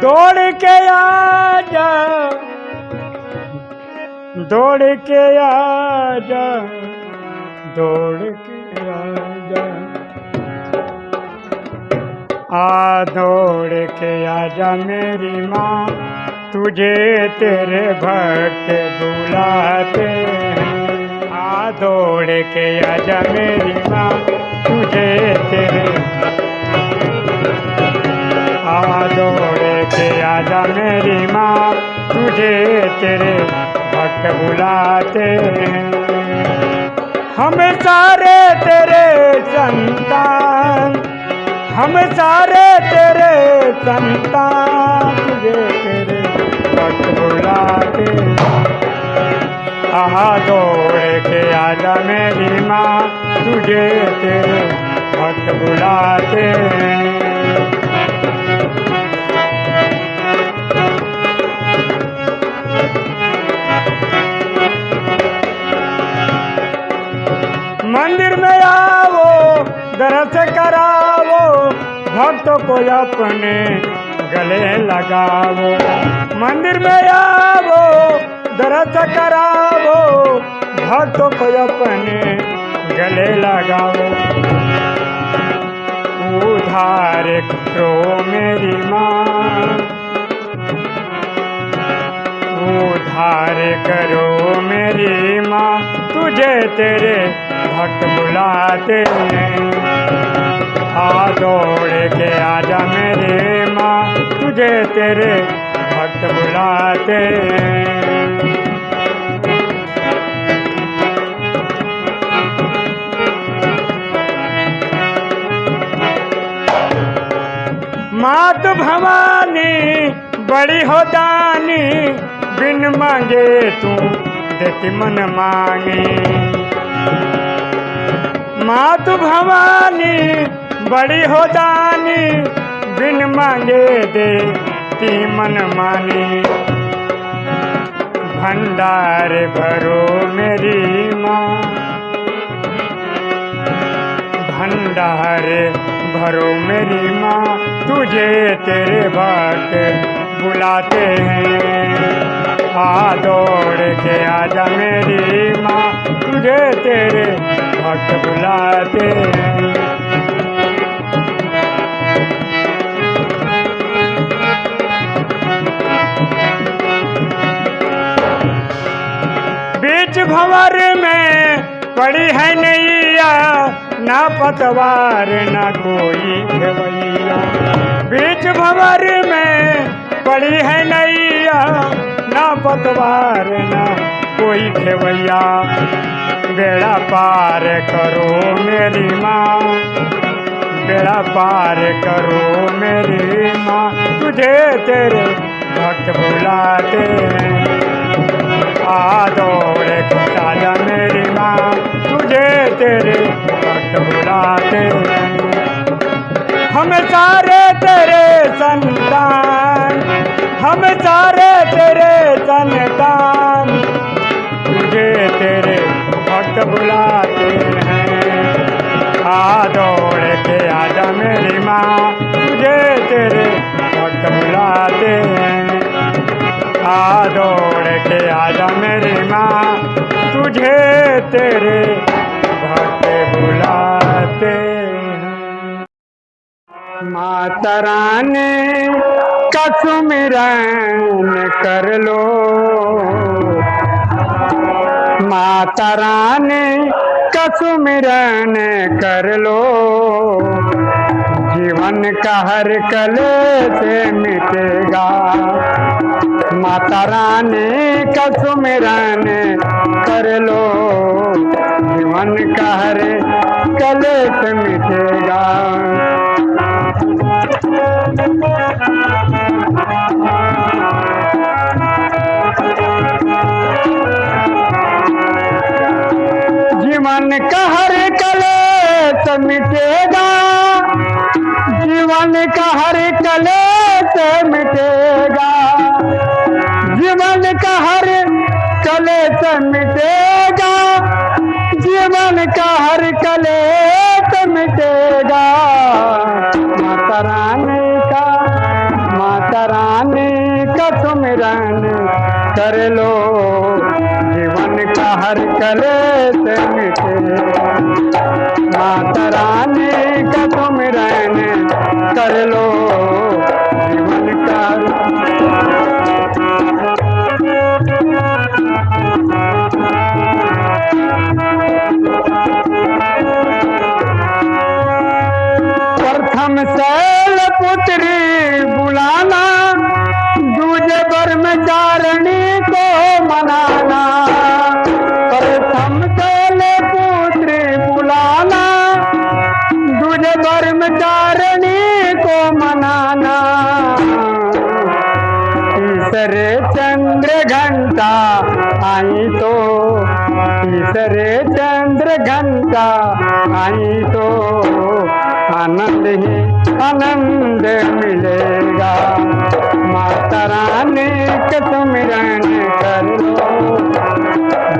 दौड़ के आजा। दौड़ के आजा। दौड़ के आजा। आ दौड़ के आजा मेरी माँ, तुझे तेरे भक्त बुलाते हैं। आ दौड़ के आजा मेरी माँ, तुझे तेरे आ दौड़ आजा मेरी माँ, तुझे तेरे भक्त बुलाते हैं। हम सारे तेरे संतान, हम सारे तेरे संतान, तुझे तेरे भक्त बुलाते आहा दौड़ के आजा मेरी माँ, तुझे तेरे भक्त बुलाते मंदिर करावो, भक्तों को अपने गले लगावो। मंदिर में आओ दरस करावो, भक्त को अपने गले लगाओ उधार करो मेरी माँ, उधार करो मेरी माँ, तुझे तेरे भक्त बुलाते हैं। आ दौड़ के आजा मेरे माँ तुझे तेरे भक्त बुलाते मात भवानी, बड़ी हो दानी, बिन मांगे तू देती मन मांगे। मात भवानी बड़ी हो दानी बिन मांगे दे देती मन मानी। भंडार भरो मेरी माँ। भंडार भरो मेरी माँ, तुझे तेरे भक्त बुलाते हैं। आ दौड़ के आजा मेरी माँ, तुझे तेरे भक्त बुलाते हैं। पड़ी है नैया, ना पतवार, ना कोई खेवैया। बीच भंवर में पड़ी है नैया, ना पतवार, ना कोई खेवैया। बेड़ा पार करो मेरी माँ, बेड़ा पार करो मेरी माँ। तुझे तेरे भक्त बुलाते हैं। दौड़ राजा मेरी माँ, तुझे तेरे भक्त बुलाते। हम सारे तेरे संतान, हम सारे तेरे संतान, तुझे तेरे भक्त बुलाते हैं। आ दौड़ के आजा मेरी माँ, तुझे तेरे भक्त बुलाते हैं। आ दौड़ के आजा माँ तुझे तेरे भक्त बुलाते माता रानी का सुमिरन कर लो। माता रानी का सुमिरन कर लो। जीवन का हर कले से मिटेगा। माता रानी का सुमिरन कर लो। जीवन का हर कले से मिटेगा। जीवन का हर कले कलेश मिटेगा। जीवन का हर कले कलेश मिटेगा। जीवन का हर कले मिटेगा। जीवन का हर कले मिटेगा। माता रानी का, माता रानी सुमिरन कर लो। जीवन का हर कलेश मिटे माता रानी का तुम रन कर लो। जीवन का प्रथम शैल पुत्री बुलाना? दूजे ब्रह्मचारिणी को मनाना। प्रथम शैल पुत्री बुलाना। दूजे ब्रह्मचारिणी को मनाना। तीसरे चंद्र घंटा आई तो तीसरे चंद्र घंटा आई तो। आनंद ही आनंद मिलेगा। माता रानी के सुमिरन कर लो।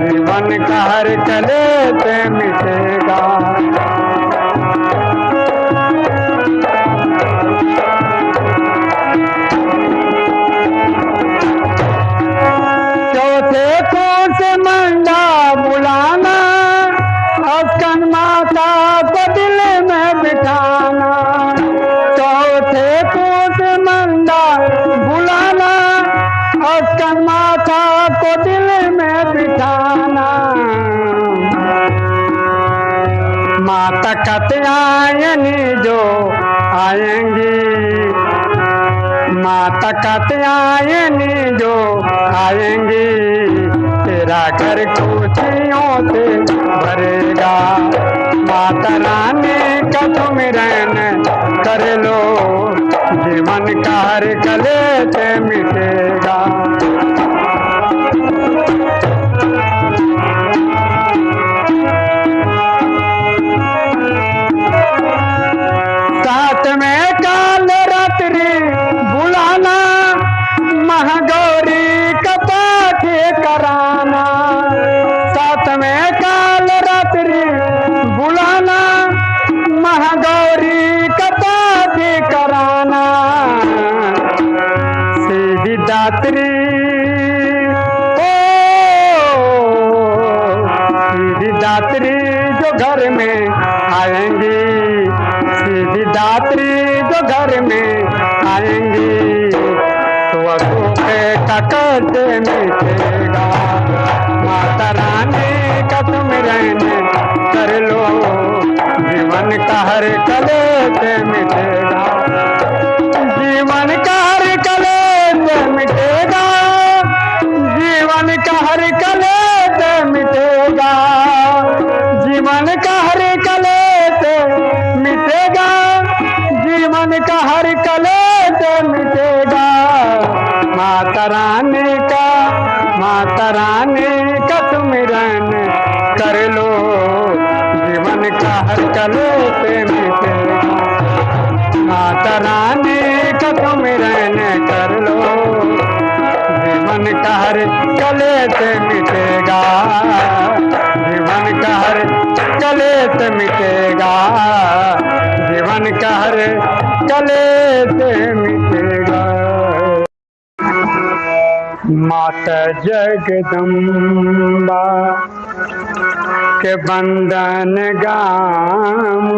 जीवन का हर कले से मिटेगा। माता कत्यायनी जो आएँगी। माता कत्यायनी जो आएँगी। तेरा घर खुशियों से भरेगा। माता रानी का सुमिरन कर लो। जीवन का हर कले से मिटेगा। दात्री जो घर में आएँगी। सीधी दात्री जो घर में आएँगी। तो का कष्ट मिटेगा माता रानी का तुम रहने कर लो। जीवन का हर कलेश माता रानी का माता रानी का सुमिरन कर लो। जीवन का हर कलेश मिटेगा माता रानी का सुमिरन कर लो। जीवन का हर कलेश मिटेगा। जीवन का हर कलेश मिटेगा। जीवन का हर कलेश मिटेगा माता जगदम्बा, के बंदन गाम।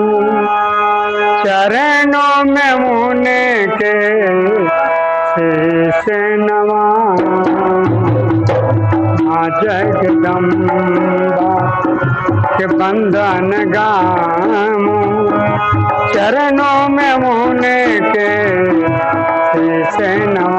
चरणों में मुने के शीश नवा जगदम्बा, के बंदन गाम। चरणों में मुने के शीश नवा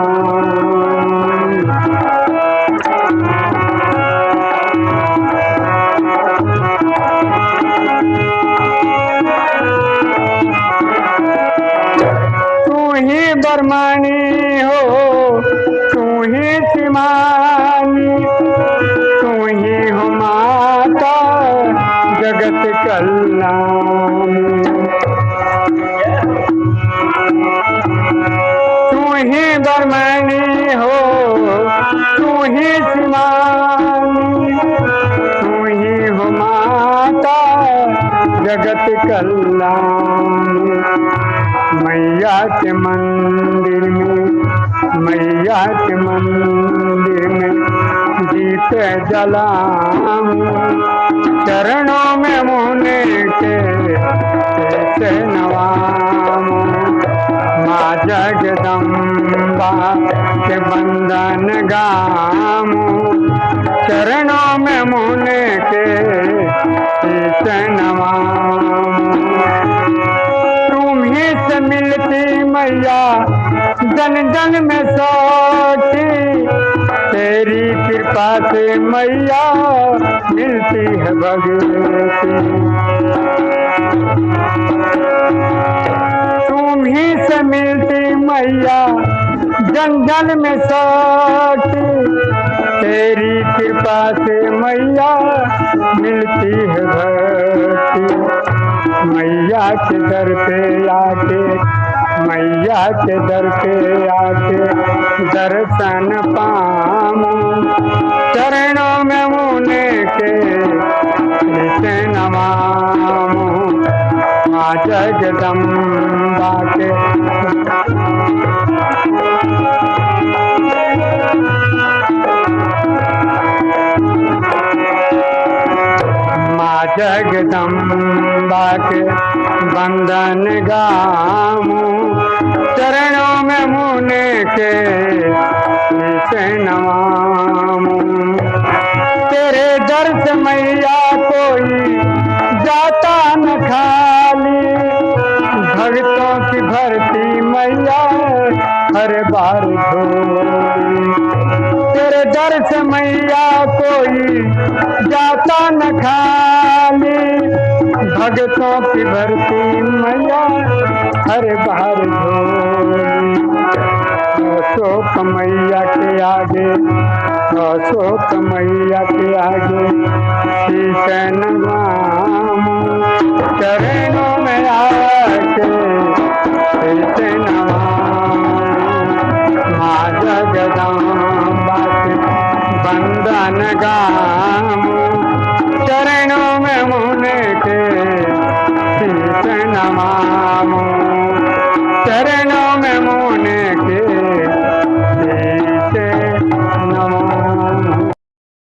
ही हो तू ही सिमानी तू ही हो माता, जगत कल्याणी। तू ही बरमानी हो तू ही सिमानी तू ही हो माता, जगत कल्याणी। मैया के मंदिर में, मैया के मंदिर में दीप जलाऊं। चरणों में मुने के कैसे माँ जगदम्बा के बंदन गाऊं। चरणों में मुने के कैसे मिलती मैया जन जन में सोती। तेरी कृपा से मैया मिलती है भगवती। तुम ही से मिलती मैया जन जन में सोती। तेरी कृपा से मैया मिलती है भक्ति मैया के दर पे आके, मैया के दर पे आके दर्शन पाऊँ। चरणों में मुने के नित नमामूं माँ जगदम्बा के जगदम्बा के बंदन गाऊं चरणों में मुने के से नवाऊं तेरे दर्श मैया कोई जाता न खाली। भक्तों की भरती मैया हर बार झोली तेरे दर्श मैया कोई जाता न खाली। भगतों की भरती मैया हर बार अशोक मैया के आगे, अशोक मैया के आगे चरणों में आके बंदन